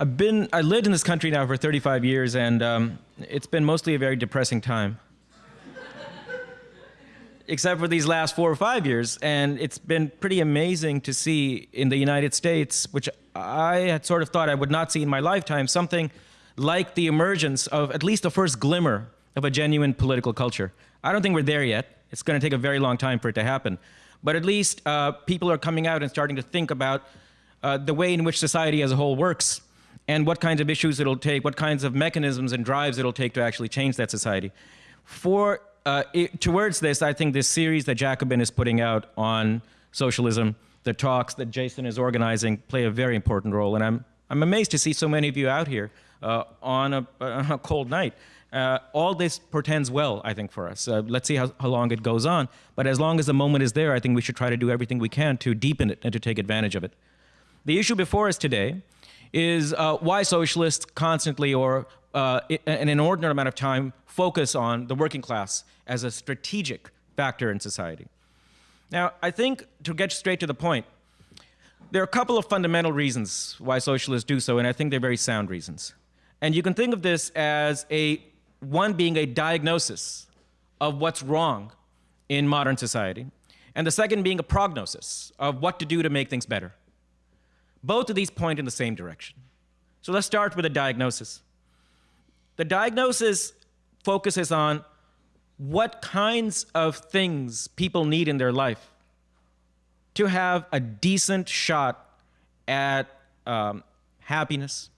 I've been, I lived in this country now for 35 years, and um, it's been mostly a very depressing time. Except for these last four or five years, and it's been pretty amazing to see in the United States, which I had sort of thought I would not see in my lifetime, something like the emergence of at least the first glimmer of a genuine political culture. I don't think we're there yet. It's going to take a very long time for it to happen. But at least uh, people are coming out and starting to think about uh, the way in which society as a whole works and what kinds of issues it'll take, what kinds of mechanisms and drives it'll take to actually change that society. For, uh, it, towards this, I think this series that Jacobin is putting out on socialism, the talks that Jason is organizing play a very important role. And I'm, I'm amazed to see so many of you out here uh, on, a, a, cold night. Uh, all this portends well, I think, for us. Uh, let's see how, how long it goes on. But as long as the moment is there, I think we should try to do everything we can to deepen it and to take advantage of it. The issue before us today is uh, why socialists constantly or uh, in an inordinate amount of time focus on the working class as a strategic factor in society. Now, I think to get straight to the point, there are a couple of fundamental reasons why socialists do so, and I think they're very sound reasons. And you can think of this as a one being a diagnosis of what's wrong in modern society, and the second being a prognosis of what to do to make things better. Both of these point in the same direction. So let's start with a diagnosis. The diagnosis focuses on what kinds of things people need in their life to have a decent shot at um, happiness,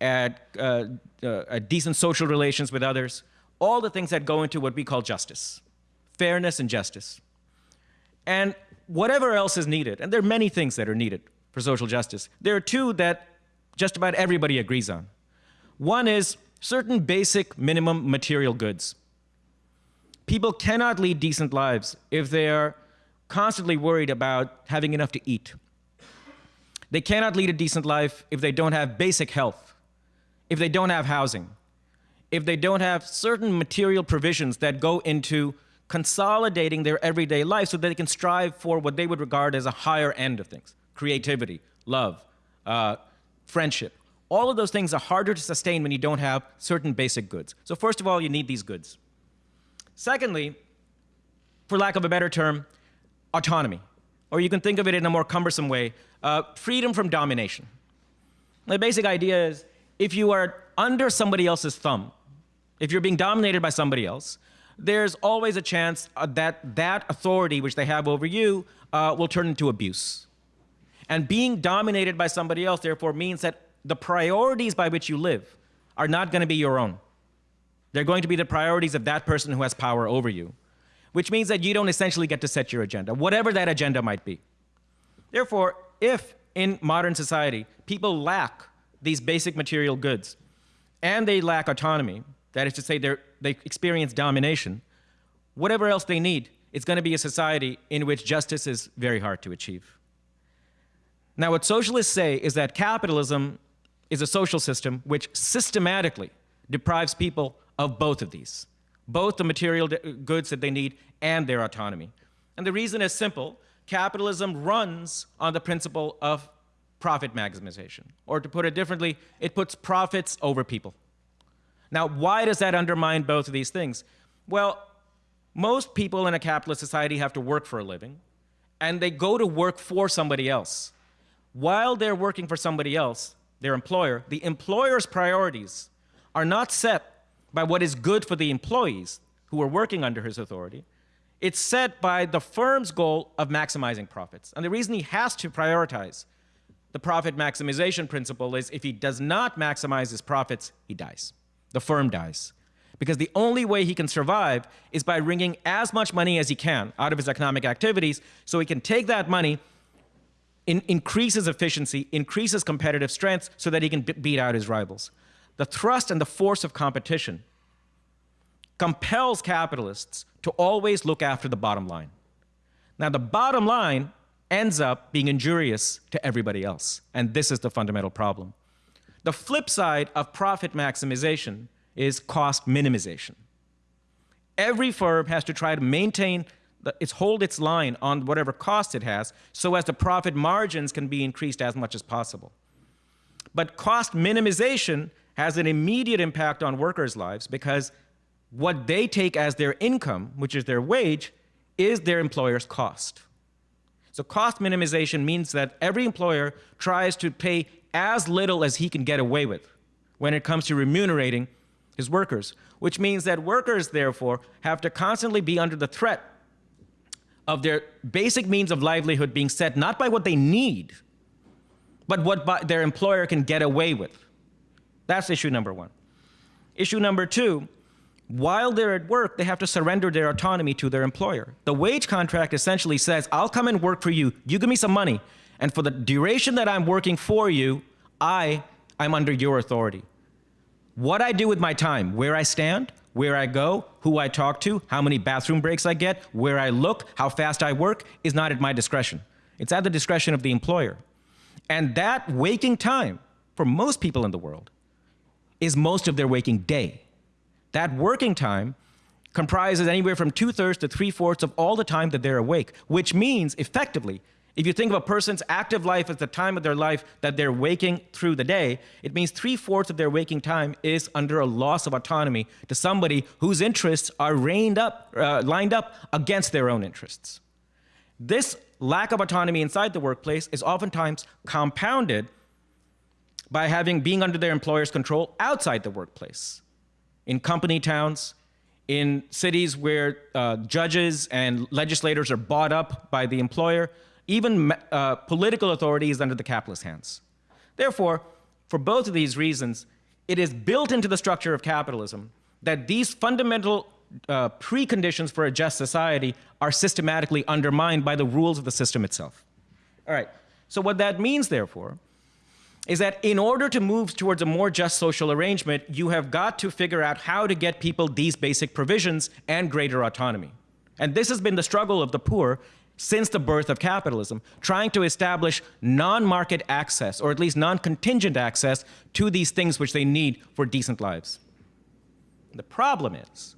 at uh, uh, decent social relations with others, all the things that go into what we call justice, fairness and justice. And whatever else is needed, and there are many things that are needed for social justice. There are two that just about everybody agrees on. One is certain basic minimum material goods. People cannot lead decent lives if they are constantly worried about having enough to eat. They cannot lead a decent life if they don't have basic health, if they don't have housing, if they don't have certain material provisions that go into consolidating their everyday life so that they can strive for what they would regard as a higher end of things creativity, love, uh, friendship. All of those things are harder to sustain when you don't have certain basic goods. So first of all, you need these goods. Secondly, for lack of a better term, autonomy. Or you can think of it in a more cumbersome way, uh, freedom from domination. The basic idea is if you are under somebody else's thumb, if you're being dominated by somebody else, there's always a chance uh, that that authority which they have over you uh, will turn into abuse. And being dominated by somebody else, therefore, means that the priorities by which you live are not going to be your own. They're going to be the priorities of that person who has power over you, which means that you don't essentially get to set your agenda, whatever that agenda might be. Therefore, if in modern society people lack these basic material goods and they lack autonomy, that is to say, they experience domination, whatever else they need, it's going to be a society in which justice is very hard to achieve. Now, what socialists say is that capitalism is a social system which systematically deprives people of both of these, both the material goods that they need and their autonomy. And the reason is simple. Capitalism runs on the principle of profit maximization. Or to put it differently, it puts profits over people. Now, why does that undermine both of these things? Well, most people in a capitalist society have to work for a living, and they go to work for somebody else while they're working for somebody else, their employer, the employer's priorities are not set by what is good for the employees who are working under his authority. It's set by the firm's goal of maximizing profits. And the reason he has to prioritize the profit maximization principle is if he does not maximize his profits, he dies. The firm dies. Because the only way he can survive is by wringing as much money as he can out of his economic activities so he can take that money in, increases efficiency, increases competitive strength so that he can beat out his rivals. The thrust and the force of competition compels capitalists to always look after the bottom line. Now, the bottom line ends up being injurious to everybody else, and this is the fundamental problem. The flip side of profit maximization is cost minimization. Every firm has to try to maintain it's hold its line on whatever cost it has so as the profit margins can be increased as much as possible. But cost minimization has an immediate impact on workers' lives because what they take as their income, which is their wage, is their employer's cost. So cost minimization means that every employer tries to pay as little as he can get away with when it comes to remunerating his workers, which means that workers, therefore, have to constantly be under the threat of their basic means of livelihood being set not by what they need, but what their employer can get away with. That's issue number one. Issue number two, while they're at work, they have to surrender their autonomy to their employer. The wage contract essentially says, I'll come and work for you, you give me some money, and for the duration that I'm working for you, I am under your authority. What I do with my time, where I stand, where I go, who I talk to, how many bathroom breaks I get, where I look, how fast I work, is not at my discretion. It's at the discretion of the employer. And that waking time, for most people in the world, is most of their waking day. That working time comprises anywhere from two thirds to three fourths of all the time that they're awake, which means effectively, if you think of a person's active life as the time of their life that they're waking through the day, it means three fourths of their waking time is under a loss of autonomy to somebody whose interests are reined up, uh, lined up against their own interests. This lack of autonomy inside the workplace is oftentimes compounded by having being under their employer's control outside the workplace. In company towns, in cities where uh, judges and legislators are bought up by the employer, even uh, political authority is under the capitalist hands. Therefore, for both of these reasons, it is built into the structure of capitalism that these fundamental uh, preconditions for a just society are systematically undermined by the rules of the system itself. All right, so what that means, therefore, is that in order to move towards a more just social arrangement, you have got to figure out how to get people these basic provisions and greater autonomy. And this has been the struggle of the poor since the birth of capitalism, trying to establish non-market access, or at least non-contingent access, to these things which they need for decent lives. The problem is,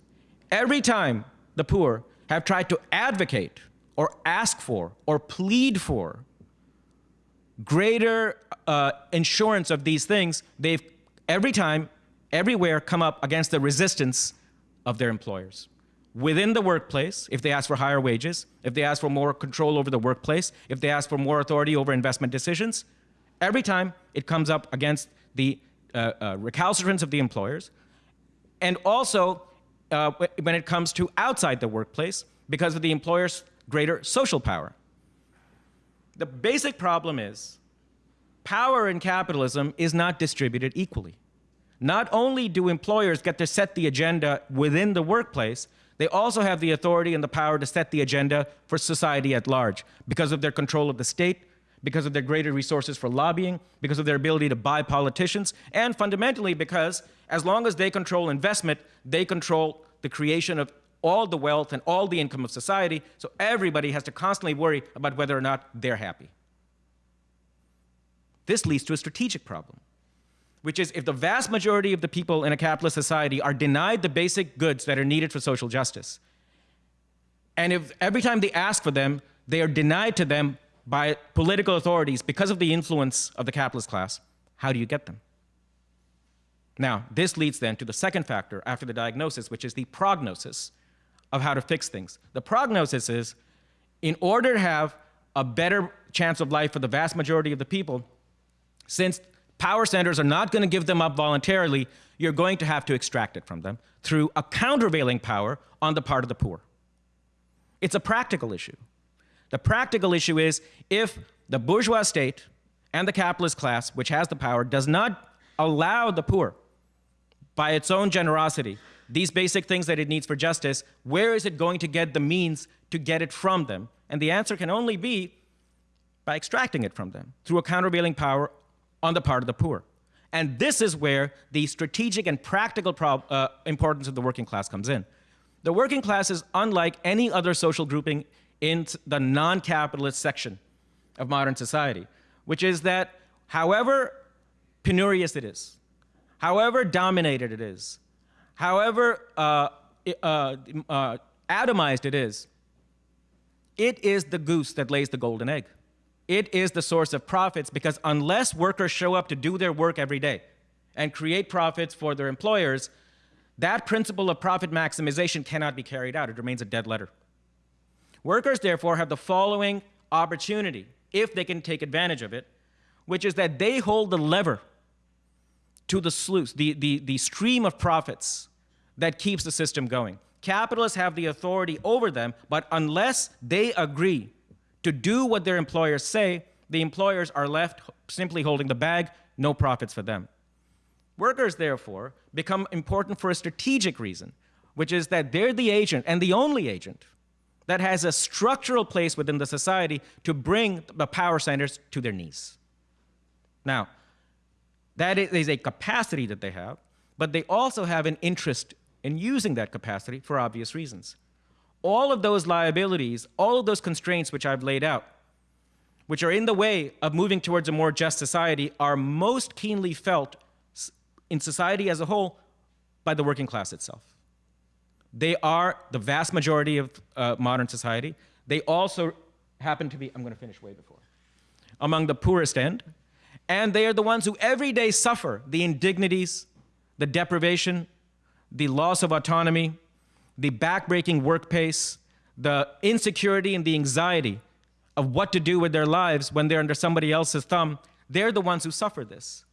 every time the poor have tried to advocate or ask for or plead for greater uh, insurance of these things, they've every time, everywhere come up against the resistance of their employers. Within the workplace, if they ask for higher wages, if they ask for more control over the workplace, if they ask for more authority over investment decisions, every time it comes up against the uh, uh, recalcitrance of the employers. And also, uh, when it comes to outside the workplace, because of the employer's greater social power. The basic problem is power in capitalism is not distributed equally. Not only do employers get to set the agenda within the workplace, they also have the authority and the power to set the agenda for society at large because of their control of the state, because of their greater resources for lobbying, because of their ability to buy politicians, and fundamentally because as long as they control investment, they control the creation of all the wealth and all the income of society, so everybody has to constantly worry about whether or not they're happy. This leads to a strategic problem, which is if the vast majority of the people in a capitalist society are denied the basic goods that are needed for social justice, and if every time they ask for them, they are denied to them by political authorities because of the influence of the capitalist class, how do you get them? Now, this leads then to the second factor after the diagnosis, which is the prognosis of how to fix things. The prognosis is, in order to have a better chance of life for the vast majority of the people, since power centers are not going to give them up voluntarily, you're going to have to extract it from them through a countervailing power on the part of the poor. It's a practical issue. The practical issue is if the bourgeois state and the capitalist class, which has the power, does not allow the poor, by its own generosity, these basic things that it needs for justice, where is it going to get the means to get it from them? And the answer can only be by extracting it from them through a countervailing power on the part of the poor. And this is where the strategic and practical uh, importance of the working class comes in. The working class is unlike any other social grouping in the non-capitalist section of modern society, which is that however penurious it is, however dominated it is, however uh, uh, uh, atomized it is, it is the goose that lays the golden egg. It is the source of profits because unless workers show up to do their work every day and create profits for their employers, that principle of profit maximization cannot be carried out. It remains a dead letter. Workers, therefore, have the following opportunity, if they can take advantage of it, which is that they hold the lever to the sluice, the, the, the stream of profits that keeps the system going. Capitalists have the authority over them, but unless they agree to do what their employers say, the employers are left simply holding the bag, no profits for them. Workers, therefore, become important for a strategic reason, which is that they're the agent and the only agent that has a structural place within the society to bring the power centers to their knees. Now, that is a capacity that they have, but they also have an interest in using that capacity for obvious reasons. All of those liabilities, all of those constraints which I've laid out, which are in the way of moving towards a more just society, are most keenly felt in society as a whole by the working class itself. They are the vast majority of uh, modern society. They also happen to be, I'm going to finish way before, among the poorest end. And they are the ones who every day suffer the indignities, the deprivation, the loss of autonomy, the backbreaking work pace, the insecurity and the anxiety of what to do with their lives when they're under somebody else's thumb, they're the ones who suffer this.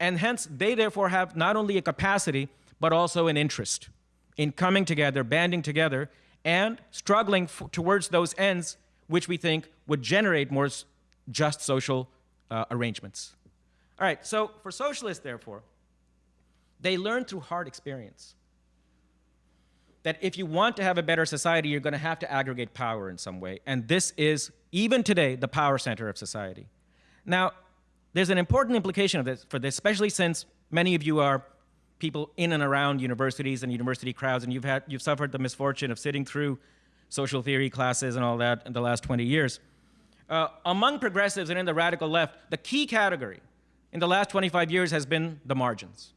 And hence, they therefore have not only a capacity, but also an interest in coming together, banding together, and struggling towards those ends which we think would generate more just social uh, arrangements. All right, so for socialists, therefore, they learn through hard experience that if you want to have a better society, you're going to have to aggregate power in some way. And this is, even today, the power center of society. Now, there's an important implication of this, for this, especially since many of you are people in and around universities and university crowds, and you've, had, you've suffered the misfortune of sitting through social theory classes and all that in the last 20 years. Uh, among progressives and in the radical left, the key category in the last 25 years has been the margins,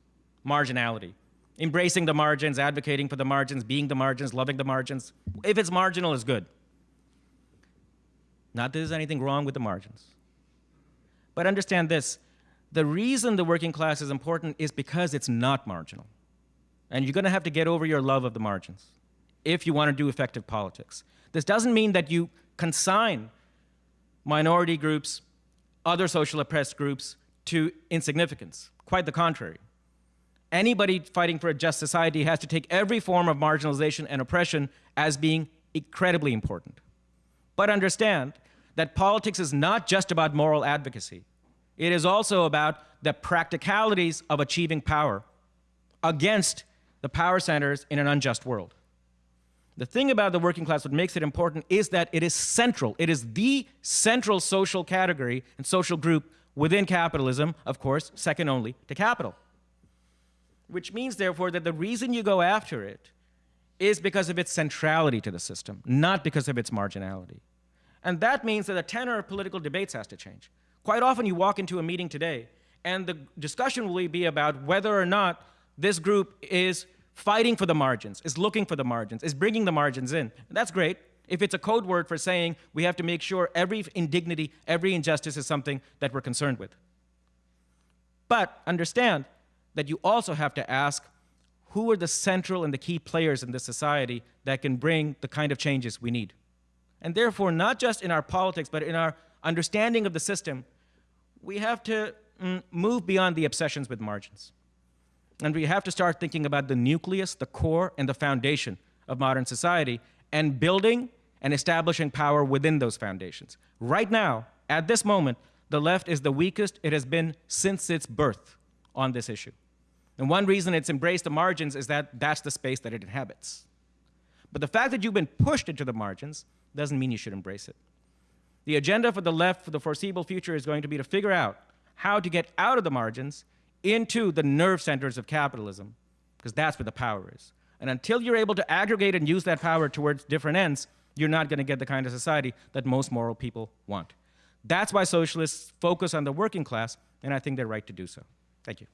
marginality embracing the margins, advocating for the margins, being the margins, loving the margins. If it's marginal, it's good. Not that there's anything wrong with the margins. But understand this, the reason the working class is important is because it's not marginal. And you're gonna have to get over your love of the margins if you wanna do effective politics. This doesn't mean that you consign minority groups, other social oppressed groups to insignificance. Quite the contrary anybody fighting for a just society has to take every form of marginalization and oppression as being incredibly important. But understand that politics is not just about moral advocacy. It is also about the practicalities of achieving power against the power centers in an unjust world. The thing about the working class, what makes it important, is that it is central. It is the central social category and social group within capitalism, of course, second only to capital which means, therefore, that the reason you go after it is because of its centrality to the system, not because of its marginality. And that means that the tenor of political debates has to change. Quite often you walk into a meeting today, and the discussion will be about whether or not this group is fighting for the margins, is looking for the margins, is bringing the margins in. And that's great if it's a code word for saying we have to make sure every indignity, every injustice is something that we're concerned with. But understand that you also have to ask who are the central and the key players in this society that can bring the kind of changes we need. And therefore, not just in our politics, but in our understanding of the system, we have to mm, move beyond the obsessions with margins. And we have to start thinking about the nucleus, the core, and the foundation of modern society, and building and establishing power within those foundations. Right now, at this moment, the left is the weakest it has been since its birth on this issue. And one reason it's embraced the margins is that that's the space that it inhabits. But the fact that you've been pushed into the margins doesn't mean you should embrace it. The agenda for the left for the foreseeable future is going to be to figure out how to get out of the margins into the nerve centers of capitalism, because that's where the power is. And until you're able to aggregate and use that power towards different ends, you're not going to get the kind of society that most moral people want. That's why socialists focus on the working class, and I think they're right to do so. Thank you.